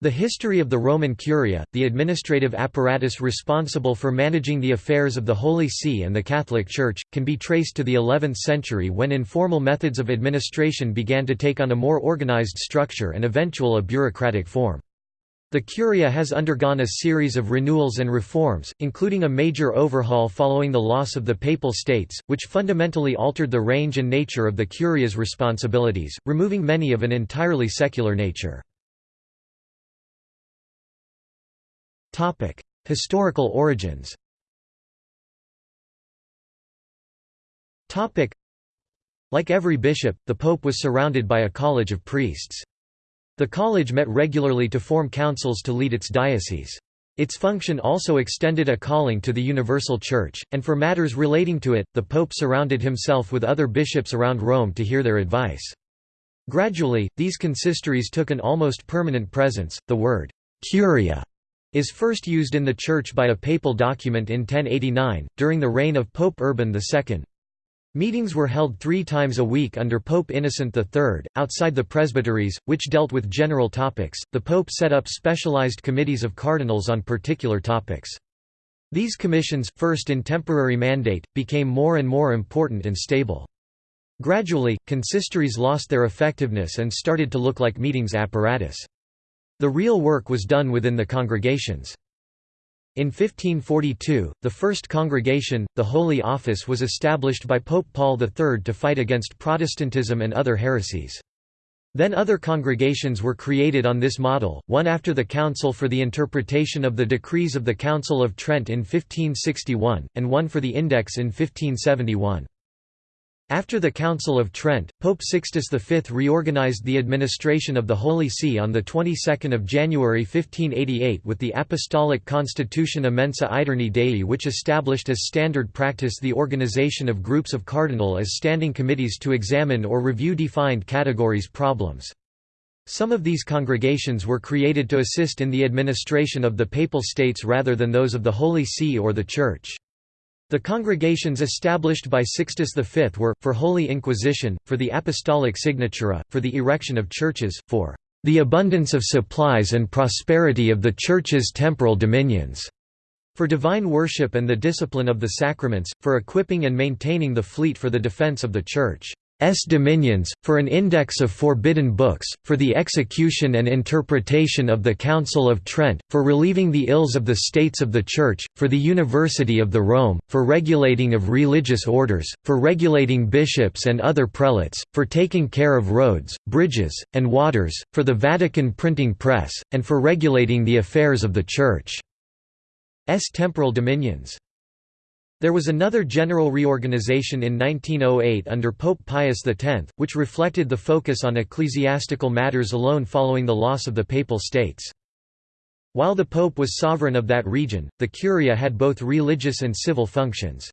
The history of the Roman Curia, the administrative apparatus responsible for managing the affairs of the Holy See and the Catholic Church, can be traced to the 11th century when informal methods of administration began to take on a more organized structure and eventual a bureaucratic form. The Curia has undergone a series of renewals and reforms, including a major overhaul following the loss of the Papal States, which fundamentally altered the range and nature of the Curia's responsibilities, removing many of an entirely secular nature. Historical origins Like every bishop, the pope was surrounded by a college of priests. The college met regularly to form councils to lead its diocese. Its function also extended a calling to the universal church, and for matters relating to it, the pope surrounded himself with other bishops around Rome to hear their advice. Gradually, these consistories took an almost permanent presence. The word curia is first used in the Church by a papal document in 1089, during the reign of Pope Urban II. Meetings were held three times a week under Pope Innocent III, outside the presbyteries, which dealt with general topics. The Pope set up specialized committees of cardinals on particular topics. These commissions, first in temporary mandate, became more and more important and stable. Gradually, consistories lost their effectiveness and started to look like meetings apparatus. The real work was done within the congregations. In 1542, the first congregation, the Holy Office was established by Pope Paul III to fight against Protestantism and other heresies. Then other congregations were created on this model, one after the Council for the Interpretation of the Decrees of the Council of Trent in 1561, and one for the Index in 1571. After the Council of Trent, Pope Sixtus V reorganized the administration of the Holy See on the 22nd of January 1588 with the Apostolic Constitution Immensa Aeterni Dei which established as standard practice the organization of groups of cardinal as standing committees to examine or review defined categories problems. Some of these congregations were created to assist in the administration of the Papal States rather than those of the Holy See or the Church. The congregations established by Sixtus V were, for Holy Inquisition, for the Apostolic Signatura, for the erection of churches, for the abundance of supplies and prosperity of the Church's temporal dominions, for divine worship and the discipline of the sacraments, for equipping and maintaining the fleet for the defense of the Church. S dominions, for an index of forbidden books, for the execution and interpretation of the Council of Trent, for relieving the ills of the states of the Church, for the University of the Rome, for regulating of religious orders, for regulating bishops and other prelates, for taking care of roads, bridges, and waters, for the Vatican printing press, and for regulating the affairs of the Church's temporal dominions. There was another general reorganization in 1908 under Pope Pius X, which reflected the focus on ecclesiastical matters alone following the loss of the Papal States. While the Pope was sovereign of that region, the Curia had both religious and civil functions.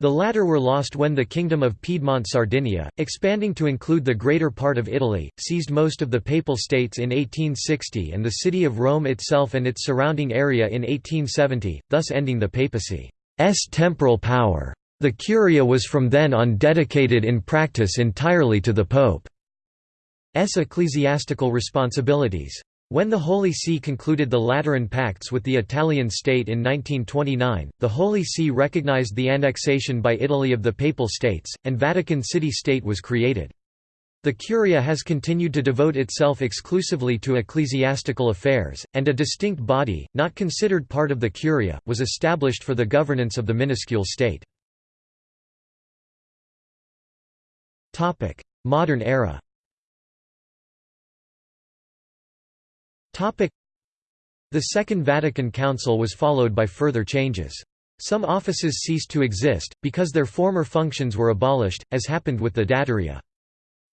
The latter were lost when the Kingdom of Piedmont Sardinia, expanding to include the greater part of Italy, seized most of the Papal States in 1860 and the city of Rome itself and its surrounding area in 1870, thus ending the papacy. S temporal power. The Curia was from then on dedicated in practice entirely to the Pope's ecclesiastical responsibilities. When the Holy See concluded the Lateran Pacts with the Italian state in 1929, the Holy See recognized the annexation by Italy of the Papal States, and Vatican City-State was created. The Curia has continued to devote itself exclusively to ecclesiastical affairs, and a distinct body, not considered part of the Curia, was established for the governance of the minuscule state. Modern era The Second Vatican Council was followed by further changes. Some offices ceased to exist, because their former functions were abolished, as happened with the Datariae.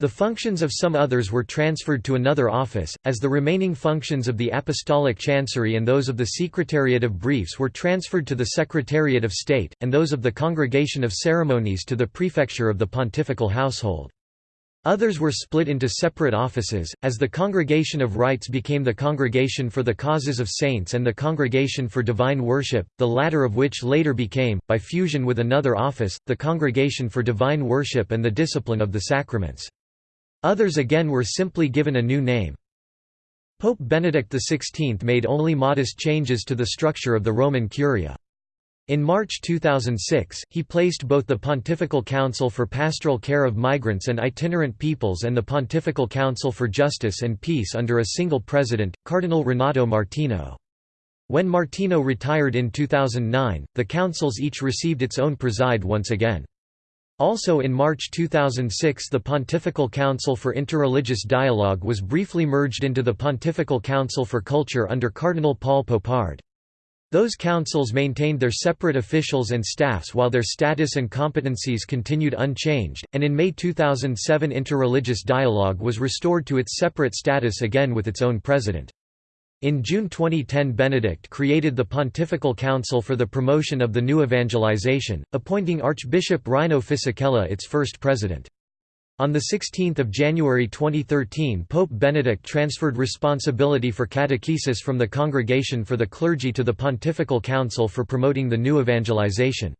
The functions of some others were transferred to another office, as the remaining functions of the Apostolic Chancery and those of the Secretariat of Briefs were transferred to the Secretariat of State, and those of the Congregation of Ceremonies to the Prefecture of the Pontifical Household. Others were split into separate offices, as the Congregation of Rites became the Congregation for the Causes of Saints and the Congregation for Divine Worship, the latter of which later became, by fusion with another office, the Congregation for Divine Worship and the Discipline of the Sacraments. Others again were simply given a new name. Pope Benedict XVI made only modest changes to the structure of the Roman Curia. In March 2006, he placed both the Pontifical Council for Pastoral Care of Migrants and Itinerant Peoples and the Pontifical Council for Justice and Peace under a single president, Cardinal Renato Martino. When Martino retired in 2009, the councils each received its own preside once again. Also in March 2006 the Pontifical Council for Interreligious Dialogue was briefly merged into the Pontifical Council for Culture under Cardinal Paul Poupard. Those councils maintained their separate officials and staffs while their status and competencies continued unchanged, and in May 2007 interreligious dialogue was restored to its separate status again with its own president. In June 2010 Benedict created the Pontifical Council for the Promotion of the New Evangelization, appointing Archbishop Rino Fisichella its first president. On 16 January 2013 Pope Benedict transferred responsibility for catechesis from the Congregation for the Clergy to the Pontifical Council for promoting the new evangelization.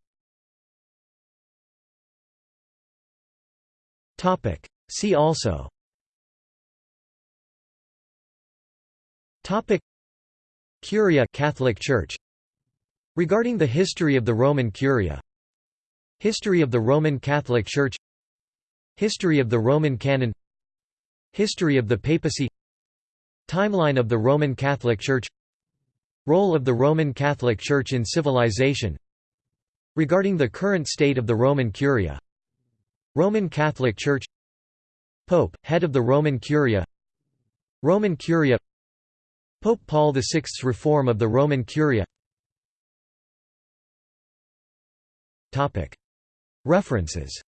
See also Curia Catholic Church. Regarding the history of the Roman Curia. History of the Roman Catholic Church. History of the Roman Canon. History of the Papacy. Timeline of the Roman Catholic Church. Role of the Roman Catholic Church in civilization. Regarding the current state of the Roman Curia. Roman Catholic Church. Pope, head of the Roman Curia. Roman Curia Pope Paul VI's reform of the Roman Curia. References